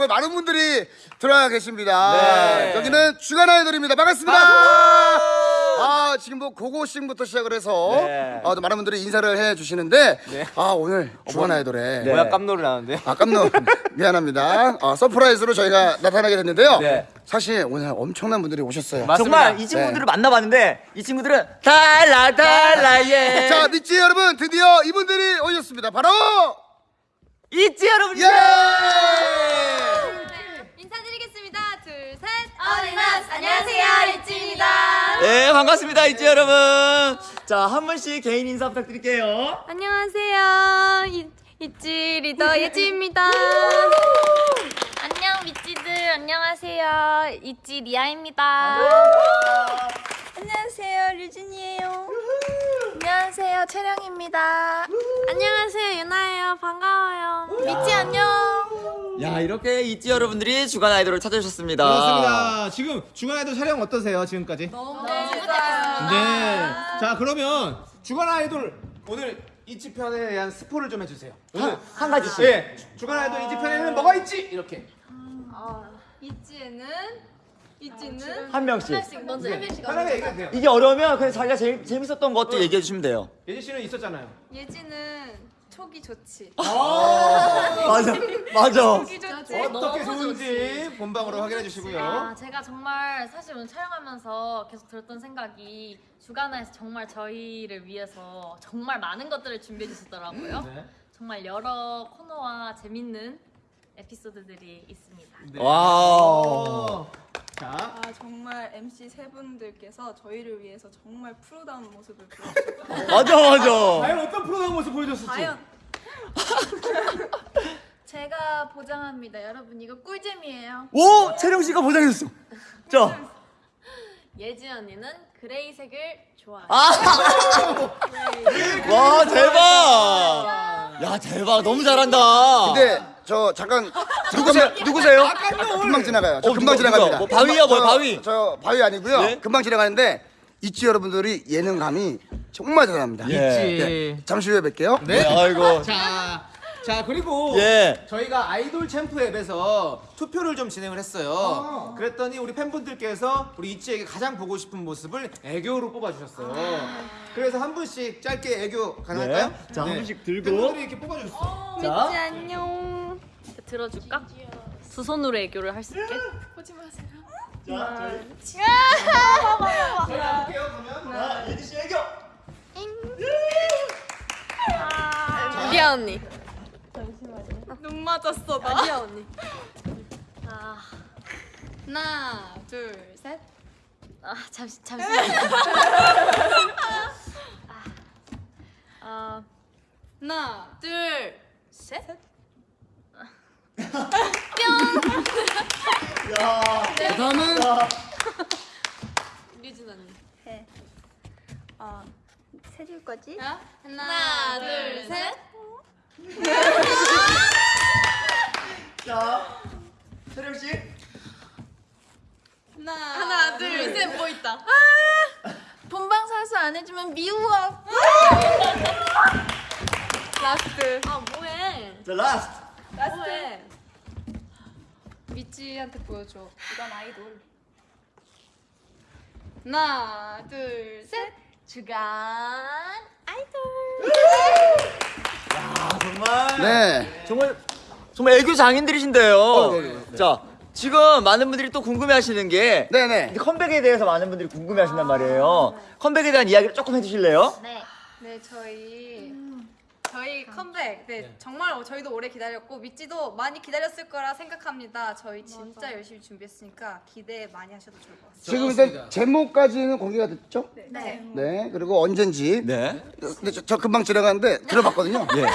정말 많은 분들이 들어와 계십니다. 네. 여기는 주간 아이돌입니다. 반갑습니다. 아, 지금 뭐 고고싱부터 시작을 해서 네. 아, 또 많은 분들이 인사를 해 주시는데 네. 아, 오늘 주간 아이돌에 뭐야 깜놀을 하는데? 아, 깜놀 미안합니다. 아, surprise로 저희가 나타나게 됐는데요. 네. 사실 오늘 엄청난 분들이 오셨어요. 정말 이 친구들을 만나봤는데 이 친구들은 달라 달라 예. 자, 믿지 여러분 드디어 이분들이 오셨습니다. 바로 있지 여러분. 예! All in us 안녕하세요. 있지입니다. 네 반갑습니다 있지 여러분. 자 한 분씩 개인 인사 부탁드릴게요. 안녕하세요. 이, 있지 리더 예지입니다. 안녕 믿지들 안녕하세요. 있지 리아입니다. 안녕하세요 류진이에요. 안녕하세요 채령입니다. 안녕하세요 유나예요. 반가워요. 미찌 안녕. 야 이렇게 있지 여러분들이 주간 아이돌을 찾아주셨습니다. 그렇습니다. 지금 주간 아이돌 촬영 어떠세요? 지금까지? 너무 네. 자 그러면 주간 아이돌 오늘 이치 편에 대한 스포를 좀 해주세요. 오늘 한 가지씩. 예, 주간 아이돌 이치 편에는 뭐가 있지? 이렇게. 이지에는 이지는 한 명씩. 먼저 한 명씩 편하게 얘기해 주세요. 이게 어려우면 그냥 자기가 제일 재밌었던 것도 얘기해 주시면 돼요. 예진 씨는 있었잖아요. 예지는 촉이 좋지. 맞아 맞아. 어떻게 좋은지 본방으로 확인해 주시고요. 아, 제가 정말 사실 오늘 촬영하면서 계속 들었던 생각이 주간아에서 정말 저희를 위해서 정말 많은 것들을 준비해 주셨더라고요. 네. 정말 여러 코너와 재밌는 에피소드들이 있습니다. wow. 자, 아 정말 MC 세 분들께서 저희를 위해서 정말 프로다운 모습을 보여주셨어요. 맞아 맞아. 과연 어떤 프로그램 모습 보여줬을지. 과연 제가 보장합니다. 여러분 이거 꿀잼이에요. 오 채령 씨가 보장했어. 자. 예지 언니는 그레이색을 좋아해요. 아! 와 대박! 야 대박 너무 잘한다. 근데 저 잠깐 누구세요? 누구세요? 금방 지나가요. 저 어, 금방 누가, 지나갑니다. 뭐 바위야, 뭐야, 저- 바위? 저 바위 아니고요. 네? 금방 지나가는데 있지 여러분들이 예능감이 정말 대단합니다. 예. 네, 잠시 후에 뵐게요. 네. 아이고. 자, 자 그리고 예. 저희가 아이돌 챔프 앱에서 투표를 좀 진행을 했어요. 그랬더니 우리 팬분들께서 우리 이치에게 가장 보고 싶은 모습을 애교로 뽑아주셨어요. 그래서 한 분씩 짧게 애교 가능할까요? 네. 자, 한 분씩 들고. 팬분들이 이렇게 뽑아주셨어. 미지 자. 안녕. 들어줄까? 두 손으로 애교를 할 수 있게. 자, 저희 볼게요 그러면. 자, 예지 씨 애교. 리아 언니. 눈 맞았어 나. 리아 언니. 아, 하나 둘 셋. 아 잠시 잠시만. 아, 하나 둘, 셋. 그 다음은 류진 언니. 어, 세줄 거지? 하나, 둘, 셋. 자, 채령 씨. 하나 하나, 둘, 셋. 뭐 있다? 본방 사수 안 미워. 라스트 아 뭐해? 자, 라스트. 뭐해? 미찌한테 보여줘. 이건 아이돌. 하나 둘 셋. 주간 아이돌. 아, 정말. 네. 정말 정말 애교 장인들이신데요. 어, 네, 네, 네. 자, 지금 많은 분들이 또 궁금해하시는 게 네네. 컴백에 대해서 많은 분들이 궁금해하신단 말이에요. 컴백에 대한 이야기를 조금 해주실래요? 네. 네 저희 저희 컴백 네, 정말 저희도 오래 기다렸고 미찌도 많이 기다렸을 거라 생각합니다. 저희 진짜 열심히 준비했으니까 기대 많이 하셔도 좋을 것 같습니다. 지금 일단 제목까지는 공개가 됐죠? 네. 네. 그리고 언젠지. 네. 근데 저, 저 금방 지나가는데 들어봤거든요. 예.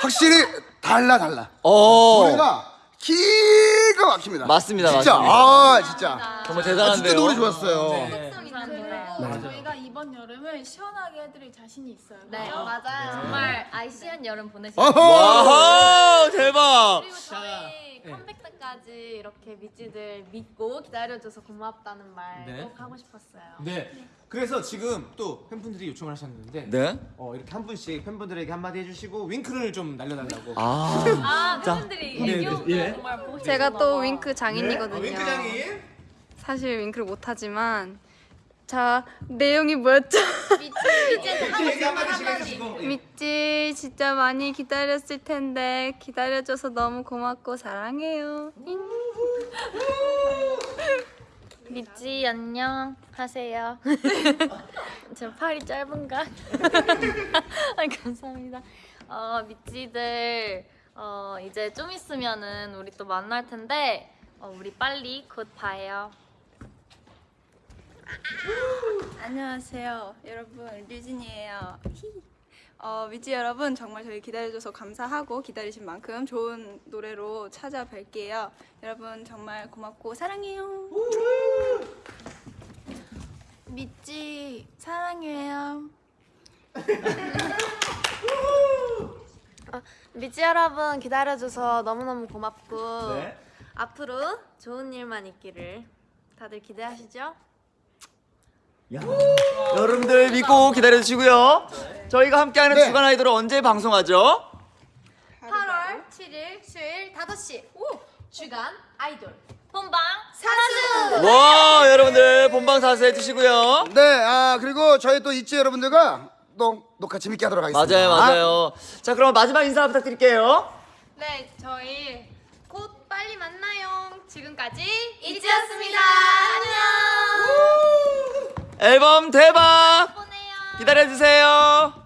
확실히 달라 달라. 어. 노래가 기가 막힙니다. 맞습니다, 진짜 맞습니다. 아 진짜. 정말 아, 대단한데요. 진짜 노래 좋았어요. 감사합니다. 저희가 이번 여름을 시원하게 해드릴 자신이 있어요. 네, 맞아요. 정말 아이시한 여름 보내시고 어허. 와, 대박. 그리고 저희 컴백 때까 지 끝까지 이렇게 미찌들 믿고 기다려줘서 고맙다는 말 네. 꼭 하고 싶었어요. 네. 그래서 지금 또 팬분들이 요청을 하셨는데 네. 어, 이렇게 한 분씩 팬분들에게 한마디 해주시고 윙크를 좀 날려달라고. 아. 아, 자, 팬분들이 네, 애교가 네, 예. 정말 보고 싶었나 제가 또 봐. 윙크 장인이거든요. 어, 윙크장이. 사실 윙크를 못하지만 자 내용이 뭐였죠? 믿지 진짜 많이 기다렸을 텐데 기다려줘서 너무 고맙고 사랑해요. 미찌 안녕 하세요. 제 팔이 짧은가? 아, 감사합니다. 어, 미찌들 어, 이제 좀 있으면은 우리 또 만날 텐데 어, 우리 빨리 곧 봐요. 안녕하세요, 여러분 류진이에요. 어, 미지 여러분 정말 저희 기다려줘서 감사하고 기다리신 만큼 좋은 노래로 찾아뵐게요. 여러분 정말 고맙고 사랑해요. 미지 사랑해요. 미찌 여러분 기다려줘서 너무너무 고맙고 네. 앞으로 좋은 일만 있기를 다들 기대하시죠? 야. 여러분들 믿고 기다려 주시고요. 저희가 함께하는 네. 주간 아이돌은 언제 방송하죠? 8월 7일 수요일 5시 주간 아이돌 본방 사주 와, 여러분들 본방 사수 해 주시고요. 네, 아 그리고 저희 또 있지 여러분들과 또 녹화 재밌게 하도록 하겠습니다. 맞아요, 맞아요. 자, 그럼 마지막 인사 부탁드릴게요. 네 저희 곧 빨리 만나요 지금까지 이지였습니다 안녕 앨범 대박! 보내요 기다려 주세요.